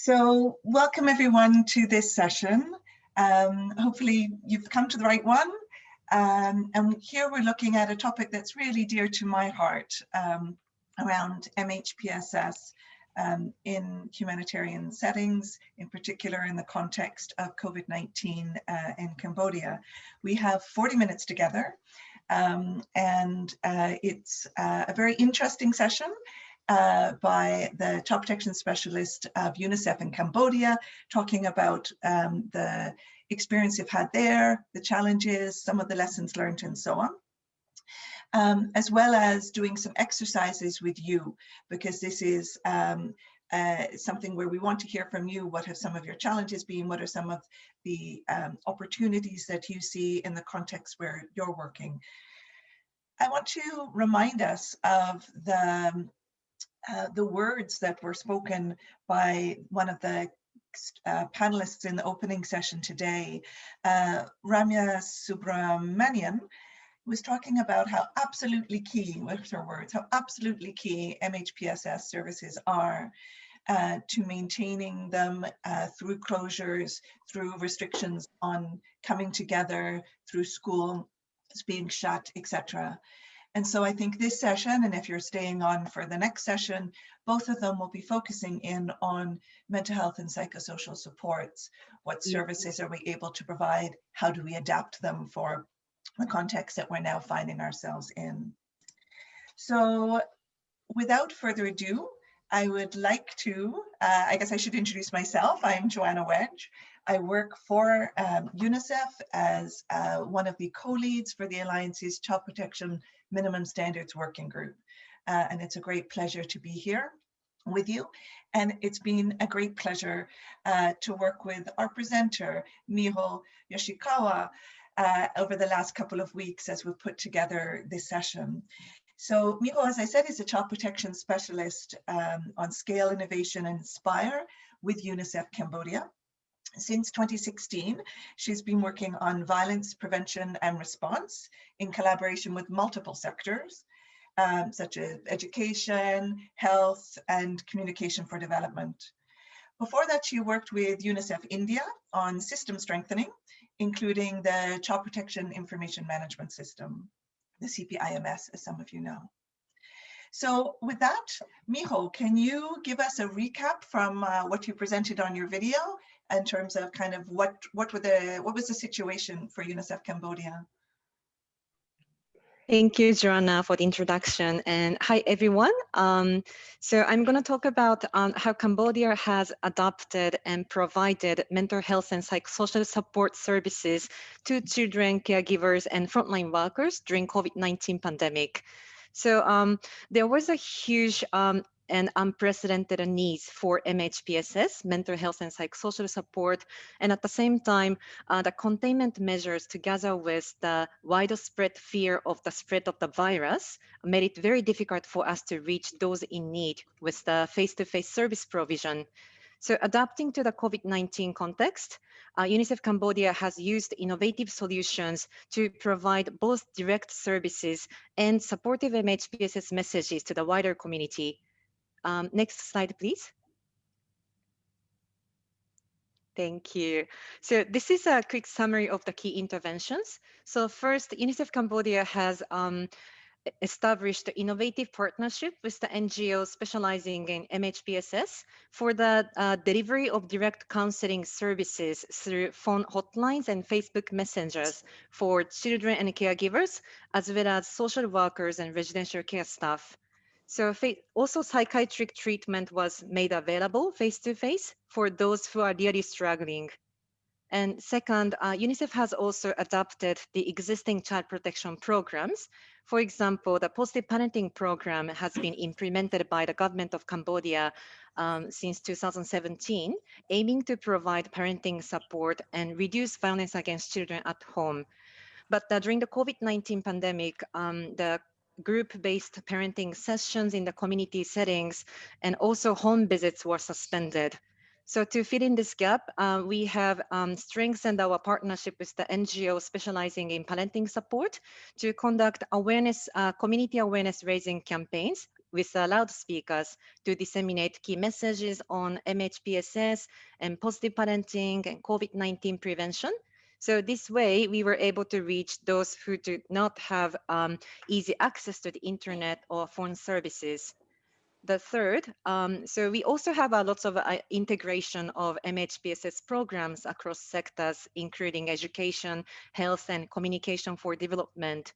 So welcome everyone to this session. Um, hopefully you've come to the right one. Um, and here we're looking at a topic that's really dear to my heart um, around MHPSS um, in humanitarian settings, in particular in the context of COVID-19 uh, in Cambodia. We have 40 minutes together um, and uh, it's uh, a very interesting session uh, by the child protection specialist of UNICEF in Cambodia, talking about um, the experience you've had there, the challenges, some of the lessons learned and so on. Um, as well as doing some exercises with you, because this is um, uh, something where we want to hear from you. What have some of your challenges been? What are some of the um, opportunities that you see in the context where you're working? I want to remind us of the uh, the words that were spoken by one of the uh, panelists in the opening session today, uh, Ramya Subrahmanian, was talking about how absolutely key, with her words, how absolutely key MHPSS services are uh, to maintaining them uh, through closures, through restrictions on coming together, through school being shut, etc. And so I think this session, and if you're staying on for the next session, both of them will be focusing in on mental health and psychosocial supports. What mm-hmm. services are we able to provide? How do we adapt them for the context that we're now finding ourselves in? So without further ado, I would like to, uh, I guess I should introduce myself. I'm Joanna Wedge. I work for um, UNICEF as uh, one of the co-leads for the Alliance's Child Protection Minimum Standards Working Group. Uh, and it's a great pleasure to be here with you. And it's been a great pleasure uh, to work with our presenter, Miho Yoshikawa, uh, over the last couple of weeks as we've put together this session. So Miho, as I said, is a child protection specialist um, on scale innovation and inspire with UNICEF Cambodia. Since 2016, she's been working on violence prevention and response in collaboration with multiple sectors, um, such as education, health, and communication for development. Before that, she worked with UNICEF India on system strengthening, including the Child Protection Information Management System, the CPIMS, as some of you know. So with that, Miho, can you give us a recap from uh, what you presented on your video in terms of kind of what what were the what was the situation for UNICEF Cambodia? Thank you, Joanna, for the introduction. And hi, everyone. Um, so I'm going to talk about um, how Cambodia has adopted and provided mental health and psychosocial support services to children, caregivers, and frontline workers during COVID-19 pandemic. So um, there was a huge um, and unprecedented needs for MHPSS, mental health and psychosocial support, and at the same time, uh, the containment measures together with the widespread fear of the spread of the virus made it very difficult for us to reach those in need with the face-to-face -face service provision. So adapting to the COVID-19 context, uh, UNICEF Cambodia has used innovative solutions to provide both direct services and supportive MHPSS messages to the wider community um, next slide, please. Thank you. So this is a quick summary of the key interventions. So first, UNICEF Cambodia has um, established an innovative partnership with the NGO specializing in MHPSS for the uh, delivery of direct counseling services through phone hotlines and Facebook messengers for children and caregivers, as well as social workers and residential care staff. So also psychiatric treatment was made available face-to-face for those who are really struggling. And second, uh, UNICEF has also adapted the existing child protection programs. For example, the positive parenting program has been implemented by the government of Cambodia um, since 2017, aiming to provide parenting support and reduce violence against children at home. But uh, during the COVID-19 pandemic, um, the group-based parenting sessions in the community settings, and also home visits were suspended. So to fill in this gap, uh, we have um, strengthened our partnership with the NGO specializing in parenting support to conduct awareness, uh, community awareness raising campaigns with uh, loudspeakers to disseminate key messages on MHPSS and positive parenting and COVID-19 prevention. So this way, we were able to reach those who do not have um, easy access to the internet or phone services. The third, um, so we also have uh, lots of uh, integration of MHPSS programs across sectors, including education, health, and communication for development.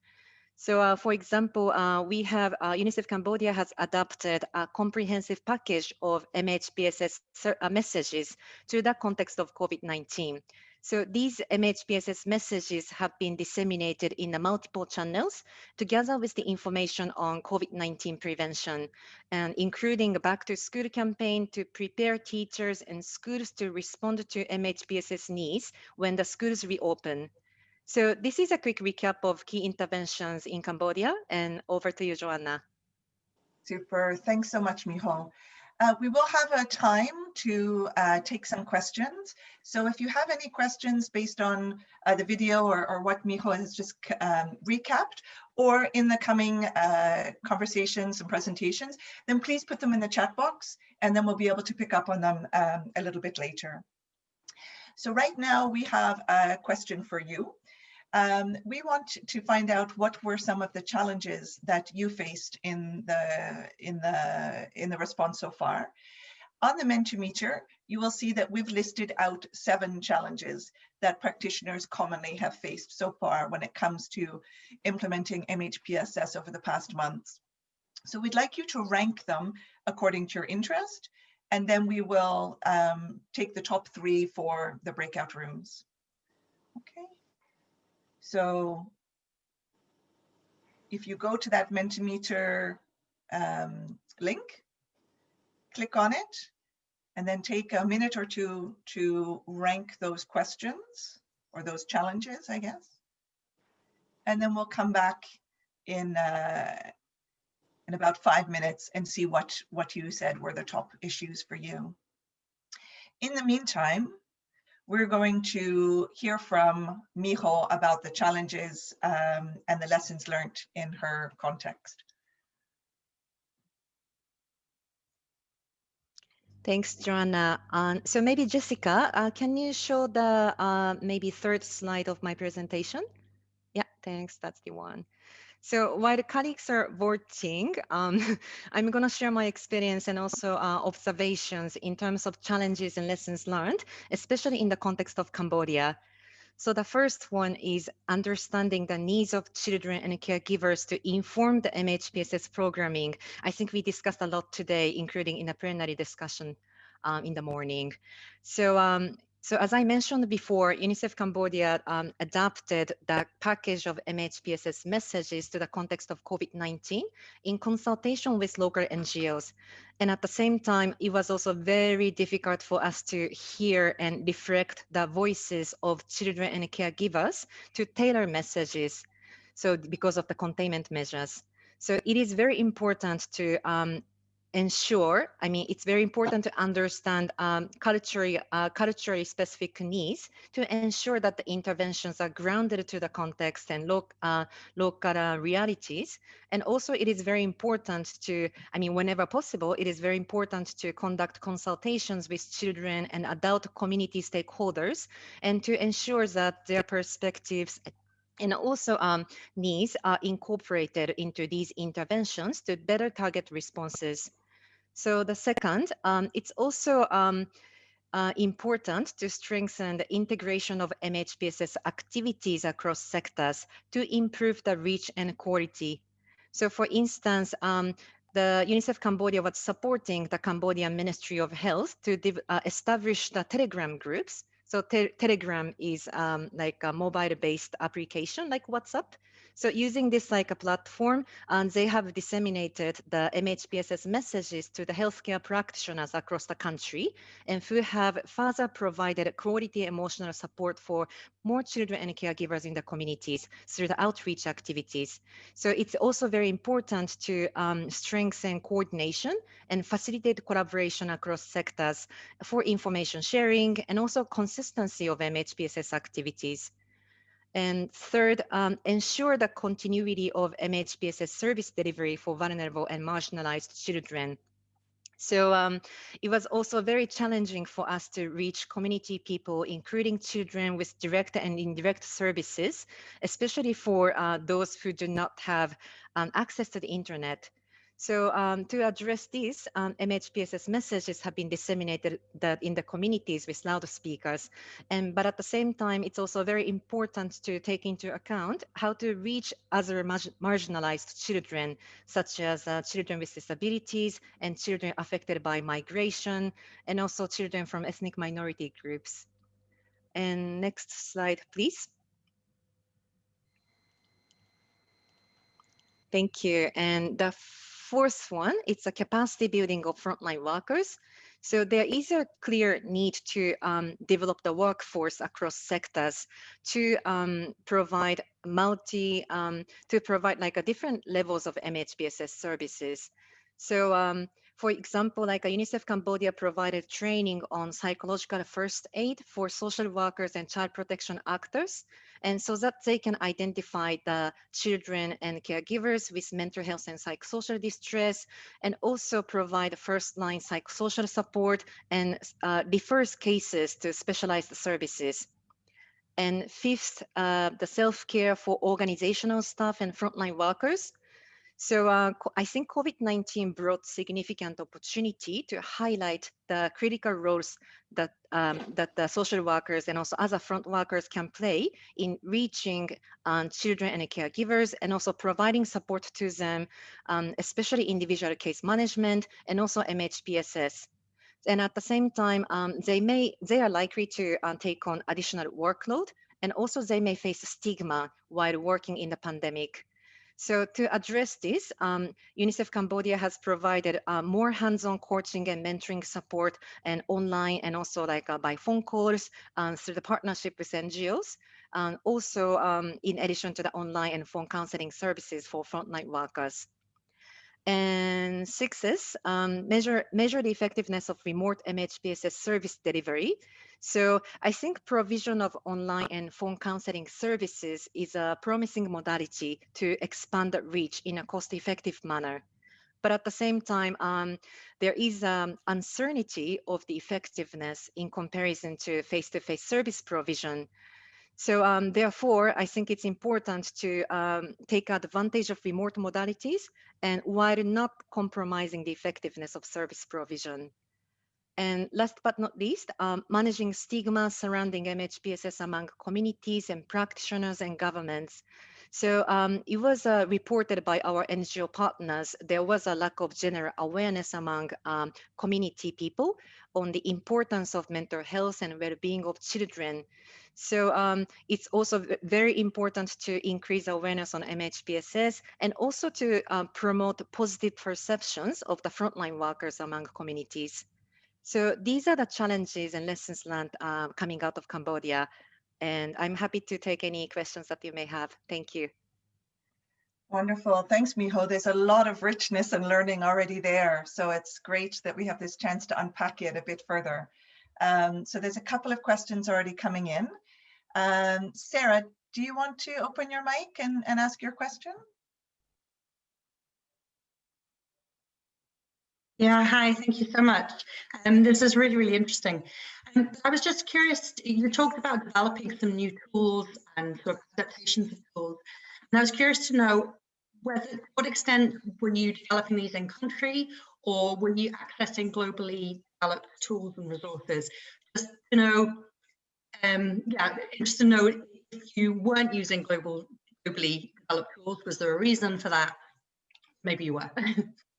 So uh, for example, uh, we have uh, UNICEF Cambodia has adopted a comprehensive package of MHPSS uh, messages to the context of COVID-19. So these MHPSS messages have been disseminated in the multiple channels together with the information on COVID-19 prevention and including a back to school campaign to prepare teachers and schools to respond to MHPSS needs when the schools reopen. So this is a quick recap of key interventions in Cambodia and over to you, Joanna. Super, thanks so much, Miho. Uh, we will have a time to uh, take some questions. So if you have any questions based on uh, the video or, or, what Miho has just um, recapped, or in the coming uh, conversations and presentations, then please put them in the chat box and then we'll be able to pick up on them um, a little bit later. So right now we have a question for you. Um, we want to find out what were some of the challenges that you faced in the in the in the response so far. On the Mentimeter, you will see that we've listed out seven challenges that practitioners commonly have faced so far when it comes to implementing MHPSS over the past months. So we'd like you to rank them according to your interest, and then we will um, take the top three for the breakout rooms. Okay. So if you go to that Mentimeter um, link, click on it, and then take a minute or two to rank those questions or those challenges, I guess. And then we'll come back in uh, in about five minutes and see what, what you said were the top issues for you. In the meantime, we're going to hear from Miho about the challenges um, and the lessons learned in her context. Thanks, Joanna. Um, so maybe Jessica, uh, can you show the uh, maybe third slide of my presentation? Yeah, thanks. That's the one. So while the colleagues are voting, um, I'm going to share my experience and also uh, observations in terms of challenges and lessons learned, especially in the context of Cambodia. So the first one is understanding the needs of children and caregivers to inform the MHPSS programming. I think we discussed a lot today, including in a plenary discussion um, in the morning. So um, so as I mentioned before, UNICEF Cambodia um, adapted the package of MHPSS messages to the context of COVID-19 in consultation with local NGOs. And at the same time, it was also very difficult for us to hear and reflect the voices of children and caregivers to tailor messages. So because of the containment measures. So it is very important to um, ensure, I mean, it's very important to understand um, culturally, uh, culturally specific needs to ensure that the interventions are grounded to the context and lo uh, local uh, realities. And also it is very important to, I mean, whenever possible, it is very important to conduct consultations with children and adult community stakeholders and to ensure that their perspectives and also um, needs are incorporated into these interventions to better target responses so the second, um, it's also um, uh, important to strengthen the integration of MHPSS activities across sectors to improve the reach and quality. So for instance, um, the UNICEF Cambodia was supporting the Cambodian Ministry of Health to uh, establish the Telegram groups. So te Telegram is um, like a mobile-based application like WhatsApp. So using this like a platform, and they have disseminated the MHPSS messages to the healthcare practitioners across the country, and who have further provided quality emotional support for more children and caregivers in the communities through the outreach activities. So it's also very important to um, strengthen coordination and facilitate collaboration across sectors for information sharing and also consistency of MHPSS activities. And third, um, ensure the continuity of MHPSS service delivery for vulnerable and marginalized children. So um, it was also very challenging for us to reach community people, including children with direct and indirect services, especially for uh, those who do not have um, access to the internet. So um, to address this, um, MHPSS messages have been disseminated that in the communities with loudspeakers. And but at the same time, it's also very important to take into account how to reach other marginalized children, such as uh, children with disabilities and children affected by migration, and also children from ethnic minority groups. And next slide, please. Thank you. And the fourth one, it's a capacity building of frontline workers. So there is a clear need to um, develop the workforce across sectors to um, provide multi, um, to provide like a different levels of MHPSS services. So um, for example, like UNICEF Cambodia provided training on psychological first aid for social workers and child protection actors and so that they can identify the children and caregivers with mental health and psychosocial distress, and also provide first-line psychosocial support and uh, refers cases to specialized services. And fifth, uh, the self-care for organizational staff and frontline workers so uh, I think COVID-19 brought significant opportunity to highlight the critical roles that, um, that the social workers and also other front workers can play in reaching um, children and caregivers and also providing support to them, um, especially individual case management and also MHPSS. And at the same time, um, they may they are likely to uh, take on additional workload and also they may face stigma while working in the pandemic. So to address this, um, UNICEF Cambodia has provided uh, more hands-on coaching and mentoring support and online and also like uh, by phone calls um, through the partnership with NGOs. Um, also, in addition to the online and phone counseling services for frontline workers. And sixth, um, measure, measure the effectiveness of remote MHPSS service delivery. So I think provision of online and phone counseling services is a promising modality to expand the reach in a cost-effective manner. But at the same time, um, there is um, uncertainty of the effectiveness in comparison to face-to-face -face service provision so um, therefore, I think it's important to um, take advantage of remote modalities and while not compromising the effectiveness of service provision. And last but not least, um, managing stigma surrounding MHPSS among communities and practitioners and governments. So um, it was uh, reported by our NGO partners, there was a lack of general awareness among um, community people on the importance of mental health and well-being of children. So um, it's also very important to increase awareness on MHPSS and also to um, promote positive perceptions of the frontline workers among communities. So these are the challenges and lessons learned uh, coming out of Cambodia. And I'm happy to take any questions that you may have. Thank you. Wonderful. Thanks, Miho. There's a lot of richness and learning already there. So it's great that we have this chance to unpack it a bit further. Um, so there's a couple of questions already coming in. Um, Sarah, do you want to open your mic and, and ask your question? Yeah, hi, thank you so much. Um, this is really, really interesting. Um, I was just curious, you talked about developing some new tools and sort of adaptations of tools. And I was curious to know whether, what extent were you developing these in country or were you accessing globally developed tools and resources? Just to know um, yeah, interested to know if you weren't using global, globally developed tools, was there a reason for that? Maybe you were.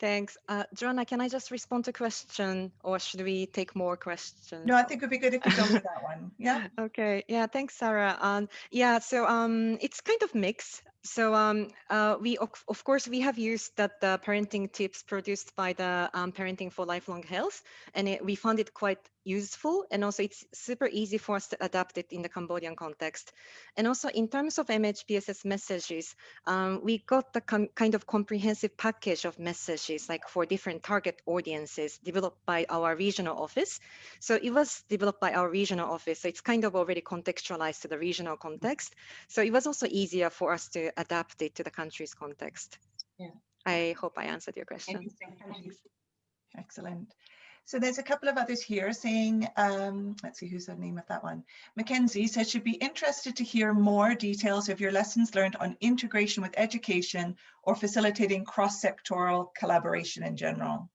Thanks. Uh, Joanna, can I just respond to question or should we take more questions? No, I think it would be good if you go with that one. Yeah. okay. Yeah. Thanks, Sarah. Um, yeah. So um, it's kind of mixed. so um, uh, we of, of, course we have used that the parenting tips produced by the um, parenting for lifelong health and it, we found it quite useful and also it's super easy for us to adapt it in the Cambodian context. And also in terms of MHPSS messages, um, we got the kind of comprehensive package of messages like for different target audiences developed by our regional office. So it was developed by our regional office. So it's kind of already contextualized to the regional context. So it was also easier for us to adapt it to the country's context. Yeah. I hope I answered your question. Excellent. So there's a couple of others here saying, um, let's see who's the name of that one. Mackenzie says she'd be interested to hear more details of your lessons learned on integration with education or facilitating cross-sectoral collaboration in general.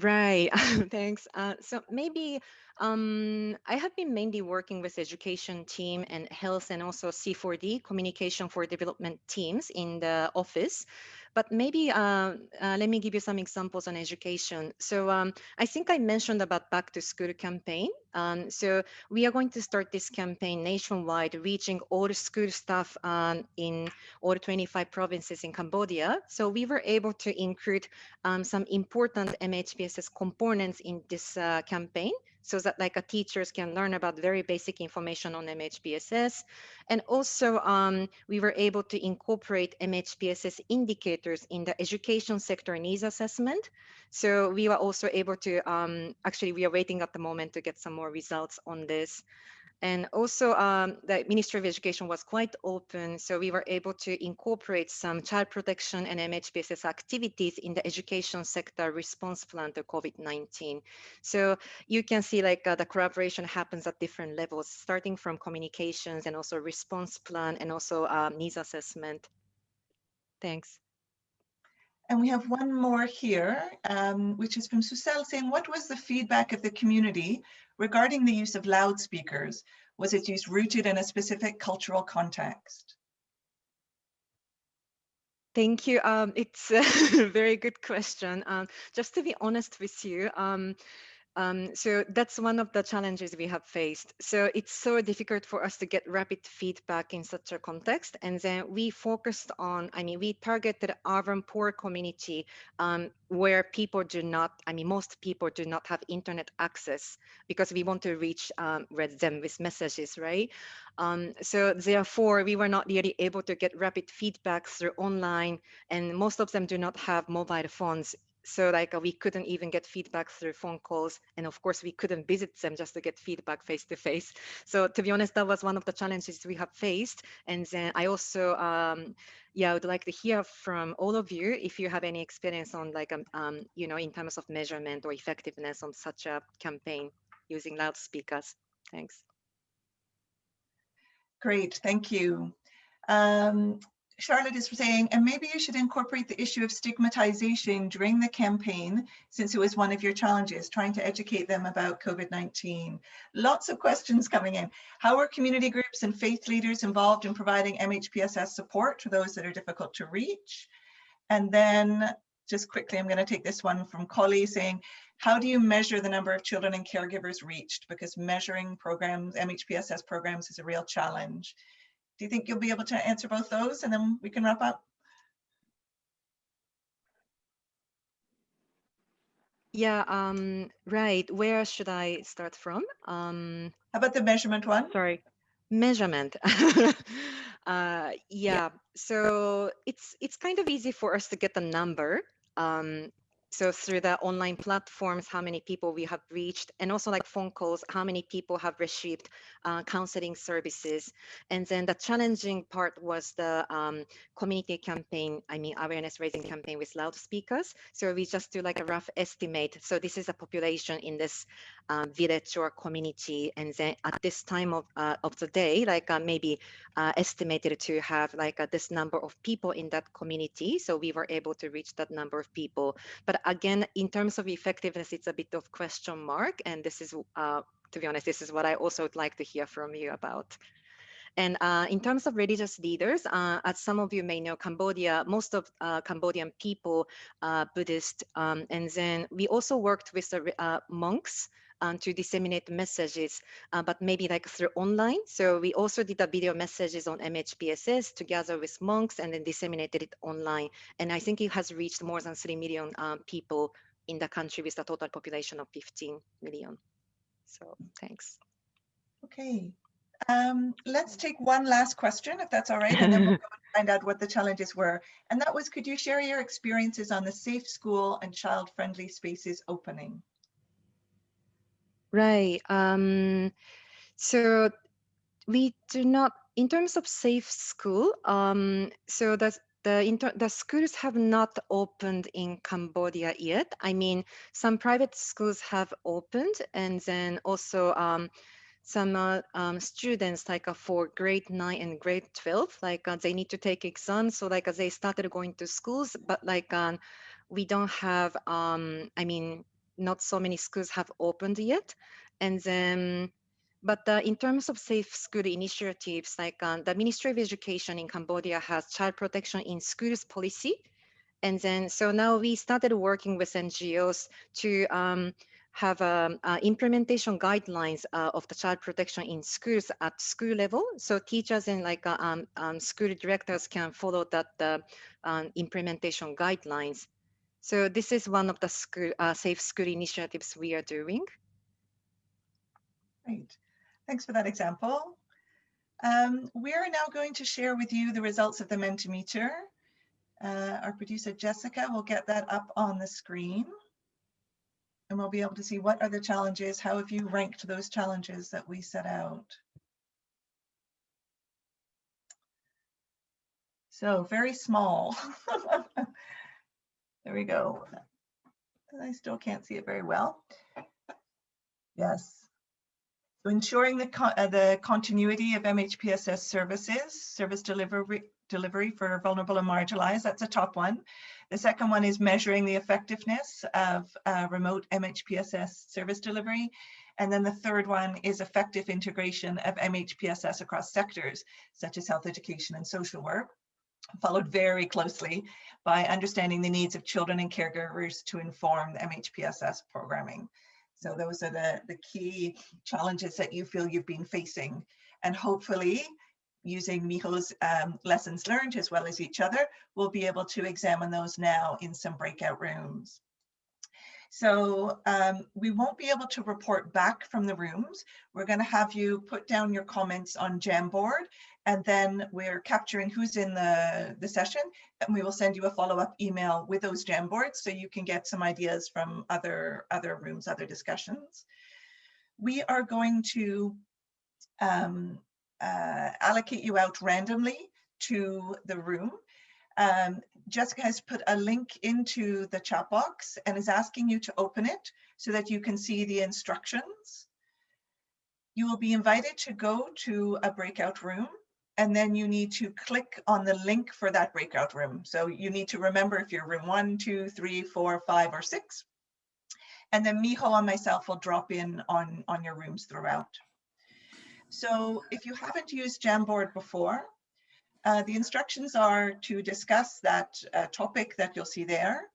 Right, thanks. Uh, so maybe um, I have been mainly working with education team and health and also C4D, communication for development teams in the office. But maybe uh, uh, let me give you some examples on education. So um, I think I mentioned about back to school campaign. Um, so we are going to start this campaign nationwide, reaching all school staff um, in all 25 provinces in Cambodia. So we were able to include um, some important MHPSS components in this uh, campaign so that like a teachers can learn about very basic information on MHPSS. And also um, we were able to incorporate MHPSS indicators in the education sector needs assessment. So we were also able to, um, actually we are waiting at the moment to get some more results on this. And also um, the Ministry of Education was quite open, so we were able to incorporate some child protection and MHPSS activities in the education sector response plan to COVID-19. So you can see like uh, the collaboration happens at different levels, starting from communications and also response plan and also um, needs assessment. Thanks. And we have one more here, um, which is from Susel saying, what was the feedback of the community regarding the use of loudspeakers? Was its use rooted in a specific cultural context? Thank you. Um, it's a very good question. Um, just to be honest with you, um, um, so that's one of the challenges we have faced. So it's so difficult for us to get rapid feedback in such a context. And then we focused on, I mean, we targeted urban poor community um, where people do not, I mean, most people do not have internet access because we want to reach um, them with messages, right? Um, so therefore, we were not really able to get rapid feedback through online and most of them do not have mobile phones so like uh, we couldn't even get feedback through phone calls and of course we couldn't visit them just to get feedback face to face. So to be honest that was one of the challenges we have faced and then i also um yeah i would like to hear from all of you if you have any experience on like um, um you know in terms of measurement or effectiveness on such a campaign using loudspeakers. Thanks. Great thank you. Um, Charlotte is saying, and maybe you should incorporate the issue of stigmatization during the campaign, since it was one of your challenges, trying to educate them about COVID-19. Lots of questions coming in. How are community groups and faith leaders involved in providing MHPSS support to those that are difficult to reach? And then just quickly, I'm gonna take this one from Collie saying, how do you measure the number of children and caregivers reached? Because measuring programs, MHPSS programs is a real challenge. Do you think you'll be able to answer both those and then we can wrap up? Yeah, um, right. Where should I start from? Um, How about the measurement one? Sorry, measurement. uh, yeah. yeah, so it's it's kind of easy for us to get the number. Um, so through the online platforms how many people we have reached and also like phone calls how many people have received uh, counseling services. And then the challenging part was the um, community campaign i mean awareness raising campaign with loudspeakers. So we just do like a rough estimate. So this is a population in this um, village or community and then at this time of, uh, of the day like uh, maybe uh, estimated to have like uh, this number of people in that community so we were able to reach that number of people but again, in terms of effectiveness, it's a bit of question mark. And this is, uh, to be honest, this is what I also would like to hear from you about. And uh, in terms of religious leaders, uh, as some of you may know, Cambodia, most of uh, Cambodian people are Buddhist. Um, and then we also worked with the uh, monks um, to disseminate messages, uh, but maybe like through online. So we also did a video messages on MHPSS together with monks and then disseminated it online. And I think it has reached more than 3 million um, people in the country with a total population of 15 million. So thanks. Okay, um, let's take one last question, if that's all right, and then we'll find out what the challenges were. And that was, could you share your experiences on the Safe School and Child-Friendly Spaces opening? Right. Um, so we do not, in terms of safe school, um, so the the, inter the schools have not opened in Cambodia yet. I mean, some private schools have opened and then also um, some uh, um, students like uh, for grade 9 and grade 12 like uh, they need to take exams so like uh, they started going to schools but like um, we don't have um, i mean not so many schools have opened yet and then but uh, in terms of safe school initiatives like uh, the ministry of education in cambodia has child protection in schools policy and then so now we started working with ngos to um, have um, uh, implementation guidelines uh, of the child protection in schools at school level. So teachers and like uh, um, um, school directors can follow that uh, um, implementation guidelines. So this is one of the school, uh, safe school initiatives we are doing. Great, thanks for that example. Um, we're now going to share with you the results of the Mentimeter. Uh, our producer Jessica will get that up on the screen and we'll be able to see what are the challenges, how have you ranked those challenges that we set out. So very small. there we go. I still can't see it very well. Yes. So ensuring the, uh, the continuity of MHPSS services, service delivery, delivery for vulnerable and marginalized, that's a top one. The second one is measuring the effectiveness of uh, remote MHPSS service delivery. And then the third one is effective integration of MHPSS across sectors, such as health education and social work, followed very closely by understanding the needs of children and caregivers to inform the MHPSS programming. So those are the, the key challenges that you feel you've been facing. And hopefully using Miho's um, lessons learned as well as each other, we'll be able to examine those now in some breakout rooms. So um, we won't be able to report back from the rooms. We're going to have you put down your comments on Jamboard, and then we're capturing who's in the, the session, and we will send you a follow-up email with those Jamboards so you can get some ideas from other, other rooms, other discussions. We are going to um, uh, allocate you out randomly to the room. Um, Jessica has put a link into the chat box and is asking you to open it so that you can see the instructions. You will be invited to go to a breakout room and then you need to click on the link for that breakout room. So you need to remember if you're room one, two, three, four, five, or six. And then Miho and myself will drop in on, on your rooms throughout. So if you haven't used Jamboard before, uh, the instructions are to discuss that uh, topic that you'll see there.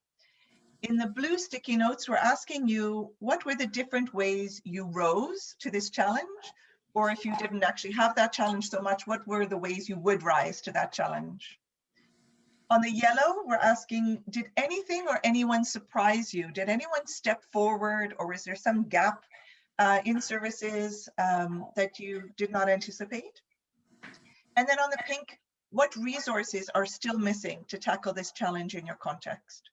In the blue sticky notes, we're asking you what were the different ways you rose to this challenge? Or if you didn't actually have that challenge so much, what were the ways you would rise to that challenge? On the yellow, we're asking, did anything or anyone surprise you? Did anyone step forward or is there some gap uh, in services um, that you did not anticipate. And then on the pink, what resources are still missing to tackle this challenge in your context?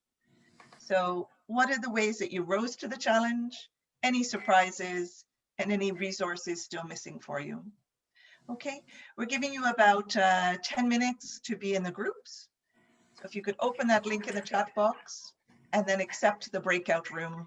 So what are the ways that you rose to the challenge, any surprises, and any resources still missing for you? Okay, we're giving you about uh, 10 minutes to be in the groups. So if you could open that link in the chat box and then accept the breakout room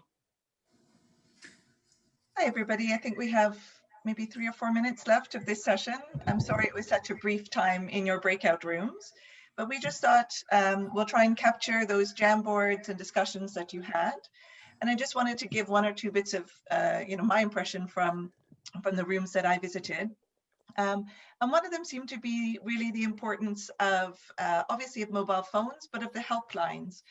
Hi, everybody. I think we have maybe three or four minutes left of this session. I'm sorry it was such a brief time in your breakout rooms, but we just thought um, we'll try and capture those Jamboards and discussions that you had. And I just wanted to give one or two bits of, uh, you know, my impression from, from the rooms that I visited. Um, and one of them seemed to be really the importance of, uh, obviously of mobile phones, but of the helplines.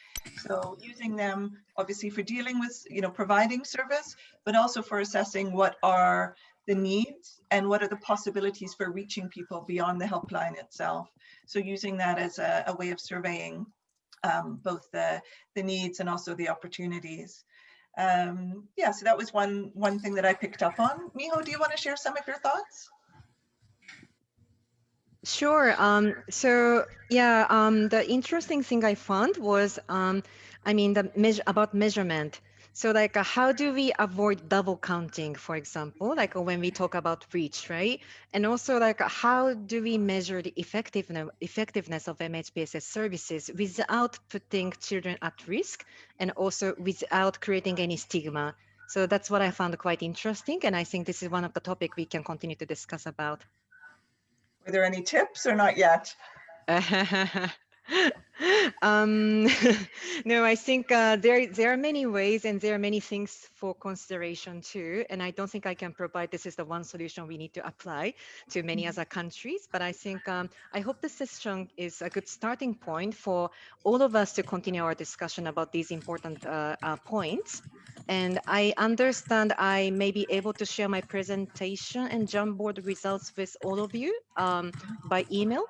So using them obviously for dealing with, you know, providing service, but also for assessing what are the needs and what are the possibilities for reaching people beyond the helpline itself. So using that as a, a way of surveying um, both the, the needs and also the opportunities. Um, yeah, so that was one, one thing that I picked up on. Miho, do you want to share some of your thoughts? Sure. Um, so yeah, um, the interesting thing I found was, um, I mean, the measure about measurement. So like, how do we avoid double counting, for example, like when we talk about reach, right? And also like, how do we measure the effectiveness effectiveness of MHPSS services without putting children at risk and also without creating any stigma? So that's what I found quite interesting. And I think this is one of the topic we can continue to discuss about. Were there any tips or not yet? um, no, I think uh, there there are many ways and there are many things for consideration too. And I don't think I can provide this is the one solution we need to apply to many other countries. But I think um, I hope this session is a good starting point for all of us to continue our discussion about these important uh, uh, points. And I understand I may be able to share my presentation and Jamboard results with all of you um, by email.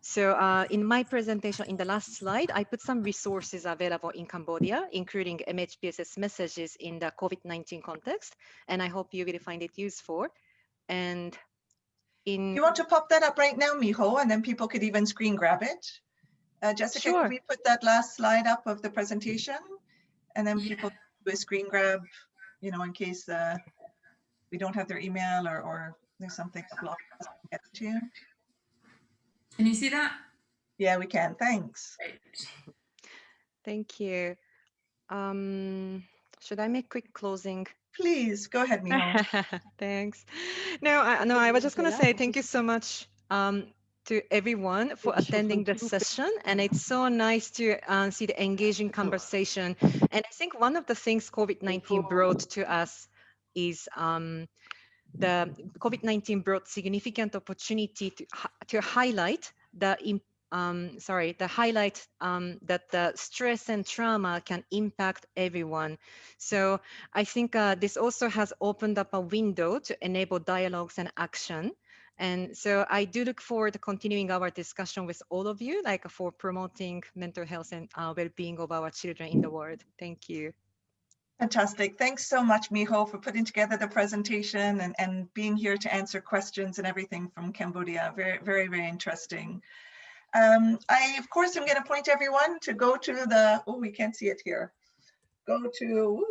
So uh, in my presentation, in the last slide, I put some resources available in Cambodia, including MHPSS messages in the COVID-19 context, and I hope you will find it useful. And in- You want to pop that up right now, Miho, and then people could even screen grab it? Uh, Jessica, Sure. can we put that last slide up of the presentation? And then people do a screen grab, you know, in case uh, we don't have their email or, or there's something blocked us from getting to you. Can you see that? Yeah, we can. Thanks. Great. Thank you. Um, should I make quick closing? Please go ahead, Miho. Thanks. No, I, no, I was just going to say thank you so much um, to everyone for attending the session. And it's so nice to uh, see the engaging conversation. And I think one of the things COVID-19 brought to us is um, the COVID-19 brought significant opportunity to, to highlight the um, sorry, the highlight um, that the stress and trauma can impact everyone. So I think uh, this also has opened up a window to enable dialogues and action. And so I do look forward to continuing our discussion with all of you, like for promoting mental health and uh, well-being of our children in the world. Thank you. Fantastic. Thanks so much, Miho, for putting together the presentation and, and being here to answer questions and everything from Cambodia. Very, very, very interesting. Um, I, of course, am going to point everyone to go to the, oh, we can't see it here. Go to,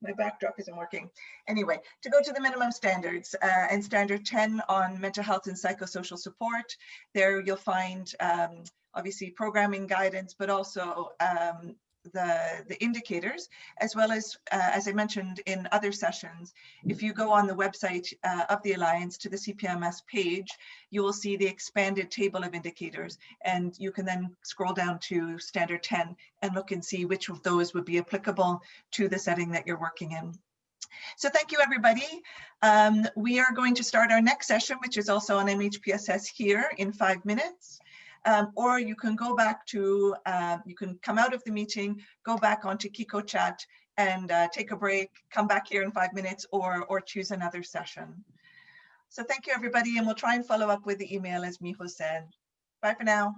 my backdrop isn't working. Anyway, to go to the minimum standards uh, and standard 10 on mental health and psychosocial support. There you'll find um, obviously programming guidance, but also um, the, the indicators, as well as, uh, as I mentioned in other sessions, if you go on the website uh, of the Alliance to the CPMS page, you will see the expanded table of indicators, and you can then scroll down to standard 10 and look and see which of those would be applicable to the setting that you're working in. So thank you, everybody. Um, we are going to start our next session, which is also on MHPSS here in five minutes. Um, or you can go back to, uh, you can come out of the meeting, go back onto Kiko chat and uh, take a break, come back here in five minutes or, or choose another session. So thank you everybody and we'll try and follow up with the email as Miho said. Bye for now.